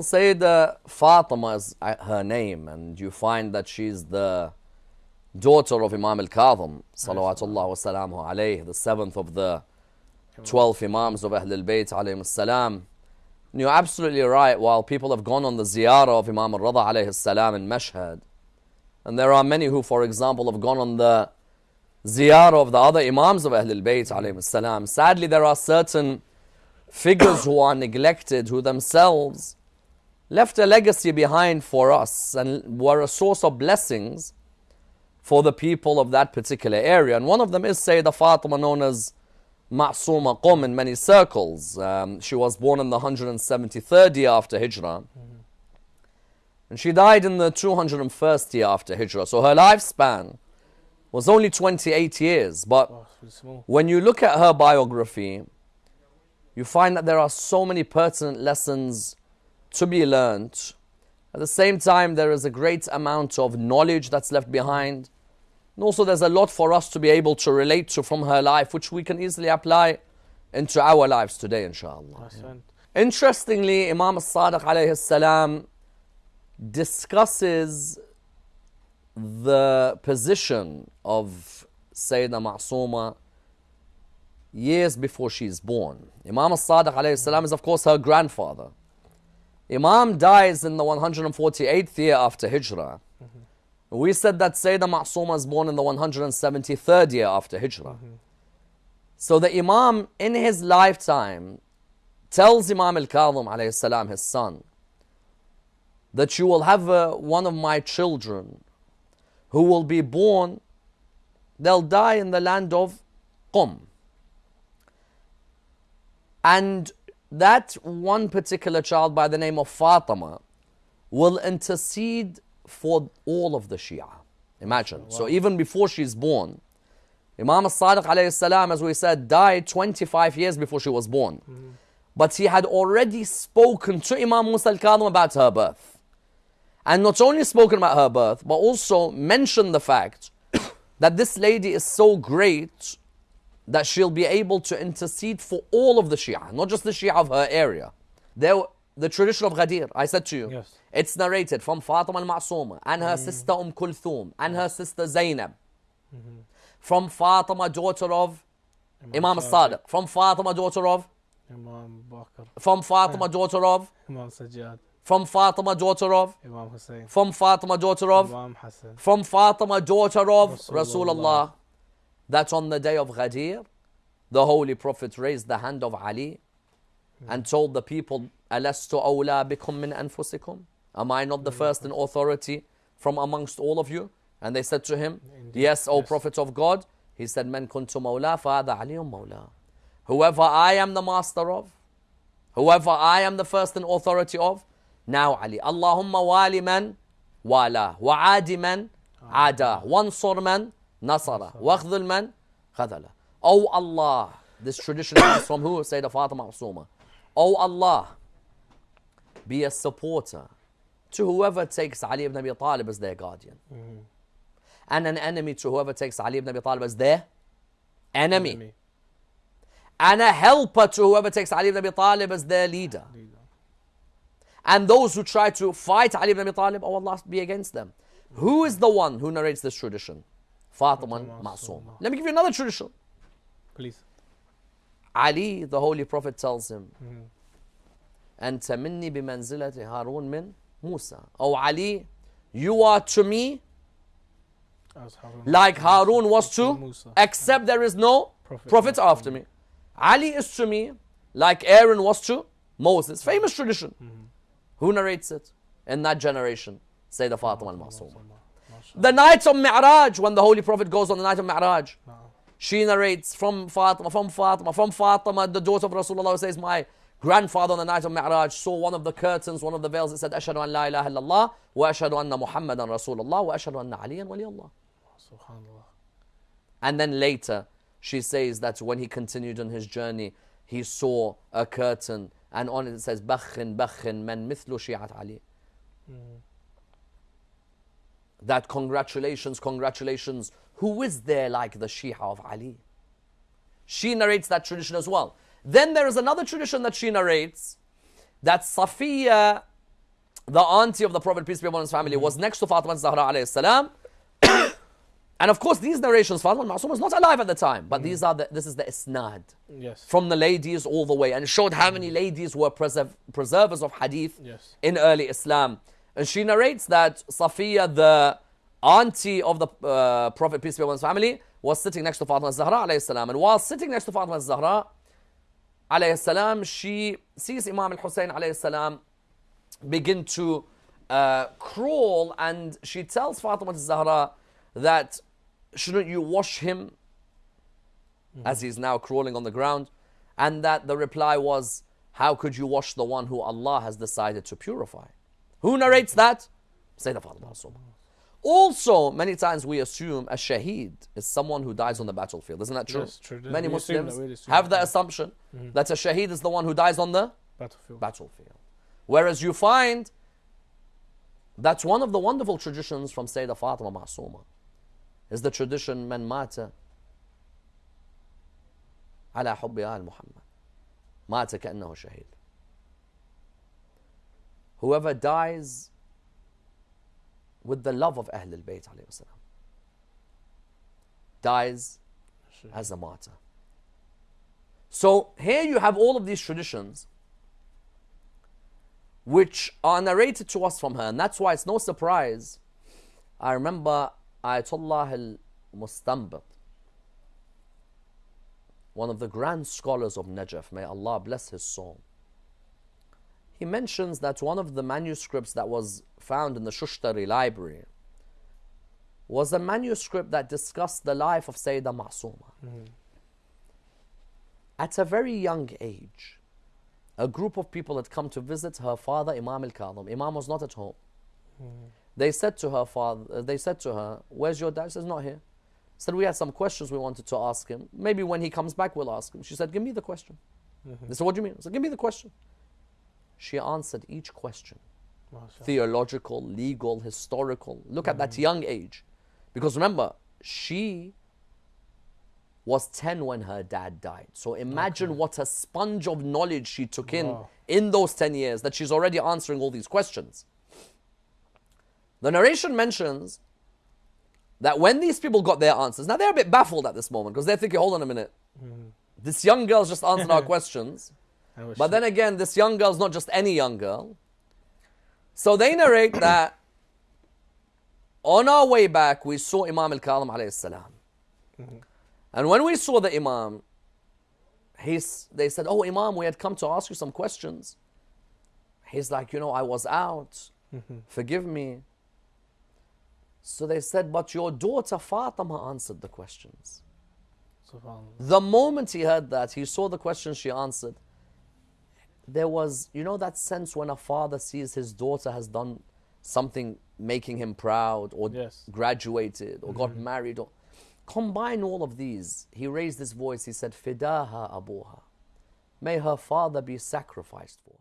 Well, Sayyidah Fatima is uh, her name, and you find that she's the daughter of Imam al-Kadhim, salawatullah wa salamu alayhi, the seventh of the 12 Imams of Ahlul Bayt alayhi salam. And you're absolutely right, while people have gone on the ziyarah of Imam al-Rada alayhi salam in Mashhad, and there are many who, for example, have gone on the ziyarah of the other Imams of Ahlul Bayt alayhi salam. Sadly, there are certain figures who are neglected, who themselves left a legacy behind for us and were a source of blessings for the people of that particular area. And one of them is Sayyidah Fatima, known as Ma'suma Qum in many circles. Um, she was born in the 173rd year after Hijrah. And she died in the 201st year after Hijrah. So her lifespan was only 28 years. But when you look at her biography, you find that there are so many pertinent lessons to be learned. At the same time, there is a great amount of knowledge that's left behind. And also, there's a lot for us to be able to relate to from her life, which we can easily apply into our lives today, inshallah. Yeah. Interestingly, Imam al-Sadiq alayhi salam discusses the position of Sayyidina Ma'suma years before she's born. Imam al-Sadiq alayhi salam is of course her grandfather. Imam dies in the 148th year after Hijrah. Mm-hmm. We said that Sayyidah Ma'suma is born in the 173rd year after Hijrah. Mm-hmm. So the Imam in his lifetime tells Imam al-Kadhim alayhi salam, his son, that you will have uh, one of my children who will be born, they'll die in the land of Qum. And that one particular child by the name of Fatima will intercede for all of the Shia. Imagine. Wow. So even before she's born, Imam al-Sadiq alayhi salam, as we said, died 25 years before she was born. Mm-hmm. But he had already spoken to Imam Musa al-Kadhim about her birth. And not only spoken about her birth, but also mentioned the fact that this lady is so great that she'll be able to intercede for all of the Shia, not just the Shia of her area. There, the tradition of Ghadir, I said to you, yes. it's narrated from Fatima al-Ma'suma and her mm. sister Umm Kulthum and her sister Zainab. Mm-hmm. From Fatima, daughter of Imam, Imam al-Sadiq. From Fatima, daughter of Imam Baqir. From Fatima, daughter of Imam Sajjad. From Fatima, daughter of Imam Hussein. From Fatima, daughter of Imam Hassan. From Fatima, daughter of Rasulullah. Rasulullah that on the day of Ghadir, the Holy Prophet raised the hand of Ali and told the people, Alastu awla bikum min anfusikum? Am I not the first in authority from amongst all of you? And they said to him, Indeed. Yes, O yes. Prophet of God. He said, Man kuntu mawla fa'ada aliyum mawla. Whoever I am the master of, whoever I am the first in authority of, now Ali. Allahumma wali man wala, wa'adi man ada, wansur man Nasara. Waqdhul man? Khadala. Oh Allah. This tradition comes from who? Sayyidah Fatima Masuma. Oh Allah. Be a supporter to whoever takes Ali ibn Abi Talib as their guardian. Mm-hmm. And an enemy to whoever takes Ali ibn Abi Talib as their enemy. enemy. And a helper to whoever takes Ali ibn Abi Talib as their leader. leader. And those who try to fight Ali ibn Abi Talib, oh Allah be against them. Who is the one who narrates this tradition? Fatima Masuma. Let me give you another tradition. Please. Ali, the Holy Prophet, tells him, أنت مني بمنزلة هارون من موسى. Oh, Ali, you are to me like Harun was to, Musa, except there is no prophet after me. Ali is to me like Aaron was to Moses. Famous tradition. Mm-hmm. Who narrates it? In that generation, Sayyida Fatima al-Masuma. The night of Mi'raj, when the Holy Prophet goes on the night of Mi'raj, she narrates from Fatima, from Fatima, from Fatima, the daughter of Rasulullah says, My grandfather on the night of Mi'raj saw one of the curtains, one of the veils, it said, Ashadu an la ilaha illallah, wa ashadu anna Muhammadan Rasulullah, wa ashadu anna Aliyan waliyallah. Subhanallah. And then later, she says that when he continued on his journey, he saw a curtain, and on it it says, Bakhin, Bakhin, man mithlu shi'at Ali. Mm that congratulations, congratulations, who is there like the Shia of Ali? She narrates that tradition as well. Then there is another tradition that she narrates that Safiya the auntie of the Prophet, peace be upon his family, was next to Fatima Zahra alayhi salam. and of course, these narrations, Fatima Masum was not alive at the time, but these are the, this is the isnad Yes. from the ladies all the way and showed how many ladies were preserv- preservers of hadith Yes. in early Islam. And she narrates that Safiya, the auntie of the uh, Prophet, peace be upon his family, was sitting next to Fatima Zahra alayhi salam. And while sitting next to Fatima Zahra alayhi salam, she sees Imam al-Hussein alayhi salam begin to uh, crawl. And she tells Fatima Zahra that shouldn't you wash him as he's now crawling on the ground? And that the reply was how could you wash the one who Allah has decided to purify who narrates that? Sayyidina Fatima also, many times we assume a shaheed is someone who dies on the battlefield. Isn't that true? Yes, true. Many we Muslims that, have the that. assumption mm-hmm. that a shaheed is the one who dies on the battlefield. battlefield. Whereas you find that's one of the wonderful traditions from Sayyida Fatima Masuma is the tradition man mata ala hubbi al Muhammad. Mata ka'annahu shaheed. Whoever dies with the love of Ahlul Bayt dies as a martyr. So here you have all of these traditions which are narrated to us from her. And that's why it's no surprise. I remember Ayatollah al Mustanbat, one of the grand scholars of Najaf, may Allah bless his soul. He mentions that one of the manuscripts that was found in the Shushtari library was a manuscript that discussed the life of Sayyida Ma'suma. Mm-hmm. At a very young age, a group of people had come to visit her father, Imam al Kadhim. Imam was not at home. Mm-hmm. They said to her father, they said to her, Where's your dad? She says, Not here. Said, We had some questions we wanted to ask him. Maybe when he comes back, we'll ask him. She said, Give me the question. Mm-hmm. They said, What do you mean? I said, Give me the question. She answered each question theological, legal, historical. Look at that mm-hmm. young age. Because remember, she was 10 when her dad died. So imagine what a sponge of knowledge she took in Wow. in those 10 years that she's already answering all these questions. The narration mentions that when these people got their answers, now they're a bit baffled at this moment because they're thinking, hold on a minute. Mm-hmm. This young girl's just answered our questions. But then again, this young girl's not just any young girl. So they narrate that on our way back, we saw Imam al Kadhim alayhi salam. And when we saw the Imam, he's, they said, Oh, Imam, we had come to ask you some questions. He's like, You know, I was out. Forgive me. So they said, But your daughter Fatima answered the questions. The moment he heard that, he saw the question she answered. There was, you know, that sense when a father sees his daughter has done something making him proud, or Yes. graduated, or got mm-hmm. married, or combine all of these. He raised his voice. He said, "Fidaha abuha, may her father be sacrificed for."